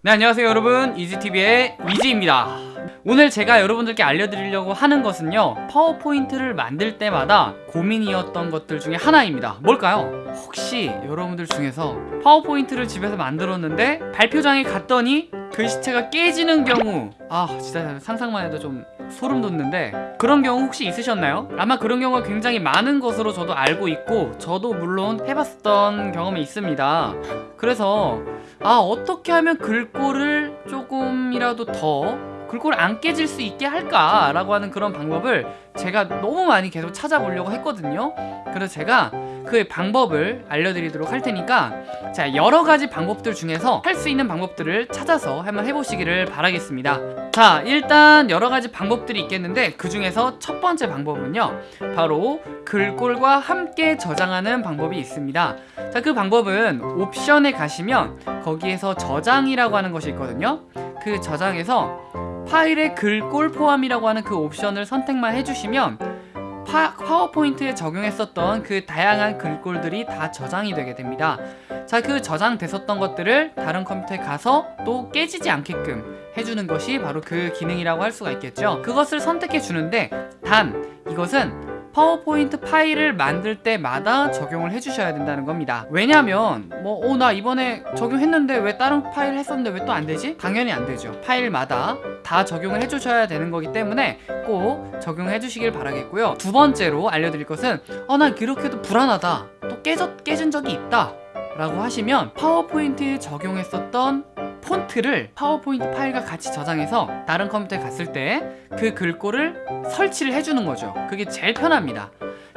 네 안녕하세요 여러분. 이지TV의 이지입니다. 오늘 제가 여러분들께 알려드리려고 하는 것은요 파워포인트를 만들 때마다 고민이었던 것들 중에 하나입니다. 뭘까요? 혹시 여러분들 중에서 파워포인트를 집에서 만들었는데 발표장에 갔더니 글씨체가 깨지는 경우 아 진짜 상상만 해도 좀 소름 돋는데 그런 경우 혹시 있으셨나요? 아마 그런 경우가 굉장히 많은 것으로 저도 알고 있고 저도 물론 해봤었던 경험이 있습니다 그래서 아 어떻게 하면 글꼴을 조금이라도 더 글꼴을 안 깨질 수 있게 할까 라고 하는 그런 방법을 제가 너무 많이 계속 찾아보려고 했거든요. 그래서 제가 그 방법을 알려드리도록 할 테니까 자 여러 가지 방법들 중에서 할 수 있는 방법들을 찾아서 한번 해보시기를 바라겠습니다. 자 일단 여러 가지 방법들이 있겠는데 그 중에서 첫 번째 방법은요. 바로 글꼴과 함께 저장하는 방법이 있습니다. 자 그 방법은 옵션에 가시면 거기에서 저장이라고 하는 것이 있거든요. 그 저장에서 파일의 글꼴 포함이라고 하는 그 옵션을 선택만 해주시면 파, 파워포인트에 적용했었던 그 다양한 글꼴들이 다 저장이 되게 됩니다. 자 그 저장됐었던 것들을 다른 컴퓨터에 가서 또 깨지지 않게끔 해주는 것이 바로 그 기능이라고 할 수가 있겠죠. 그것을 선택해 주는데 단 이것은 파워포인트 파일을 만들 때마다 적용을 해주셔야 된다는 겁니다. 왜냐면 뭐 나 어, 이번에 적용했는데 왜 다른 파일 했었는데 왜 또 안되지? 당연히 안되죠. 파일마다 다 적용을 해주셔야 되는 거기 때문에 꼭 적용해 주시길 바라겠고요. 두 번째로 알려드릴 것은 어 나 이렇게도 불안하다. 또 깨졌, 깨진 적이 있다. 라고 하시면 파워포인트에 적용했었던 폰트를 파워포인트 파일과 같이 저장해서 다른 컴퓨터에 갔을 때 그 글꼴을 설치를 해주는 거죠. 그게 제일 편합니다.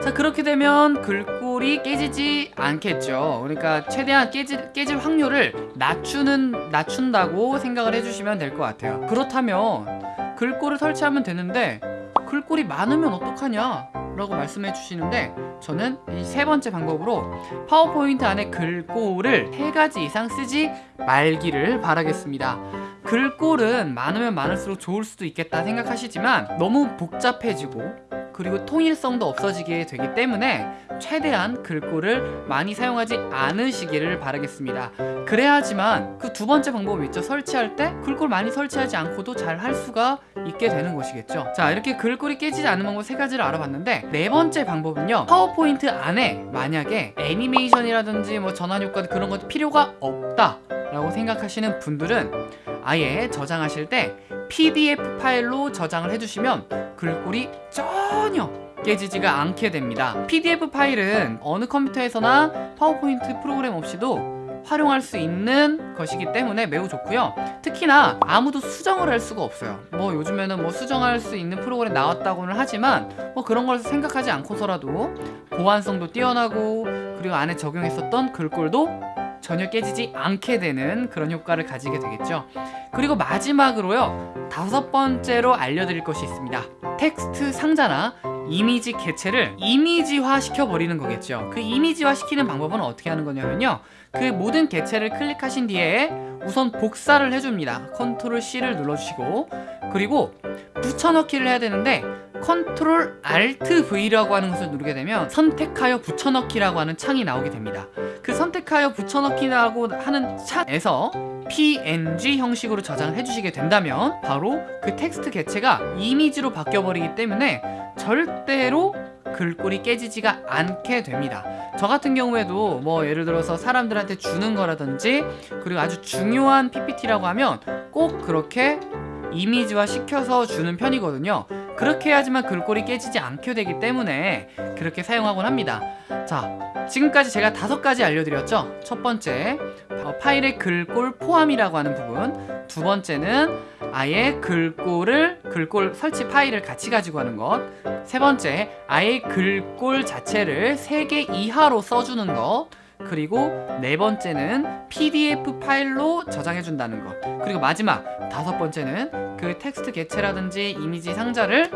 자 그렇게 되면 글꼴이 깨지지 않겠죠. 그러니까 최대한 깨질, 깨질 확률을 낮추는 낮춘다고 생각을 해주시면 될 것 같아요. 그렇다면 글꼴을 설치하면 되는데 글꼴이 많으면 어떡하냐 라고 말씀해 주시는데 저는 이 세 번째 방법으로 파워포인트 안에 글꼴을 세가지 이상 쓰지 말기를 바라겠습니다. 글꼴은 많으면 많을수록 좋을 수도 있겠다 생각하시지만 너무 복잡해지고 그리고 통일성도 없어지게 되기 때문에 최대한 글꼴을 많이 사용하지 않으시기를 바라겠습니다. 그래야지만 그 두 번째 방법이 있죠. 설치할 때 글꼴 많이 설치하지 않고도 잘 할 수가 있게 되는 것이겠죠. 자 이렇게 글꼴이 깨지지 않는 방법 세 가지를 알아봤는데 네 번째 방법은요. 파워포인트 안에 만약에 애니메이션이라든지 뭐 전환 효과 그런 것도 필요가 없다 라고 생각하시는 분들은 아예 저장하실 때 PDF 파일로 저장을 해주시면 글꼴이 전혀 깨지지가 않게 됩니다. PDF 파일은 어느 컴퓨터에서나 파워포인트 프로그램 없이도 활용할 수 있는 것이기 때문에 매우 좋고요. 특히나 아무도 수정을 할 수가 없어요. 뭐 요즘에는 뭐 수정할 수 있는 프로그램 나왔다고는 하지만 뭐 그런 걸 생각하지 않고서라도 보안성도 뛰어나고 그리고 안에 적용했었던 글꼴도 전혀 깨지지 않게 되는 그런 효과를 가지게 되겠죠. 그리고 마지막으로요. 다섯 번째로 알려드릴 것이 있습니다 텍스트 상자나 이미지 개체를 이미지화 시켜버리는 거겠죠. 그 이미지화 시키는 방법은 어떻게 하는 거냐면요. 그 모든 개체를 클릭하신 뒤에 우선 복사를 해줍니다. 컨트롤 C를 눌러주시고 그리고 붙여넣기를 해야 되는데 컨트롤 Alt V라고 하는 것을 누르게 되면 선택하여 붙여넣기라고 하는 창이 나오게 됩니다 그 선택하여 붙여넣기라고 하는 창에서 png 형식으로 저장을 해주시게 된다면 바로 그 텍스트 개체가 이미지로 바뀌어버리기 때문에 절대로 글꼴이 깨지지가 않게 됩니다. 저 같은 경우에도 뭐 예를 들어서 사람들한테 주는 거라든지 그리고 아주 중요한 PPT라고 하면 꼭 그렇게 이미지화 시켜서 주는 편이거든요 그렇게 해야지만 글꼴이 깨지지 않게 되기 때문에 그렇게 사용하곤 합니다. 자 지금까지 제가 다섯 가지 알려드렸죠? 첫 번째 파일의 글꼴 포함이라고 하는 부분. 두 번째는 아예 글꼴을 글꼴 설치 파일을 같이 가지고 하는 것 세 번째 아예 글꼴 자체를 3개 이하로 써주는 것 그리고 네 번째는 PDF 파일로 저장해 준다는 것 그리고 마지막 다섯 번째는 그 텍스트 개체라든지 이미지 상자를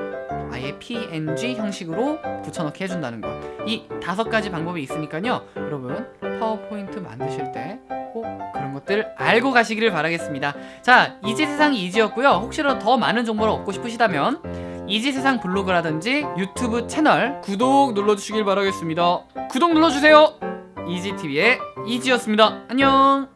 아예 PNG 형식으로 붙여넣기 해준다는 것 이 다섯 가지 방법이 있으니까요. 여러분 파워포인트 만드실 때 꼭 그런 것들 알고 가시기를 바라겠습니다. 자 이지 세상 이지였고요. 혹시라도 더 많은 정보를 얻고 싶으시다면 이지세상 블로그라든지 유튜브 채널 구독 눌러주시길 바라겠습니다. 구독 눌러주세요 이지TV의 이지였습니다. 안녕